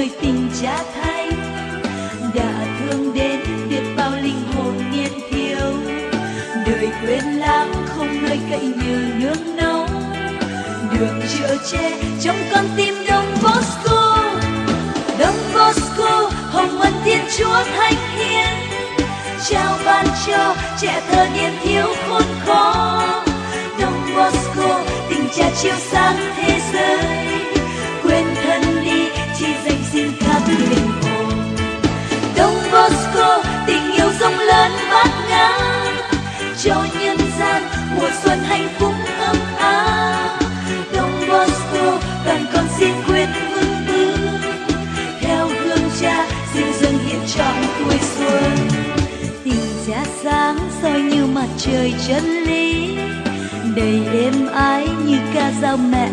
người tình cha thay. Đã thương đến biết bao linh hồn niên thiếu. Đời quên lãng không nơi cậy nhờ nước nóng, được chữa che trong con tim đông bosco. Đông bosco hồng ân thiên chúa thánh hiền. Trao ban cho trẻ thơ niên thiếu khôn khó. Đông bosco tình cha chiếu sáng thế giới. Linh hồn đông bosco, tình yêu rộng lớn bát ngát cho nhân gian, mùa xuân hạnh phúc ấm áp. Đông bosco, đoàn con xin quyết vững bước theo hương cha, xin dâng hiện trọn tuổi xuân. Tình cha sáng soi như mặt trời chân lý. Đầy êm ái như ca dao mẹ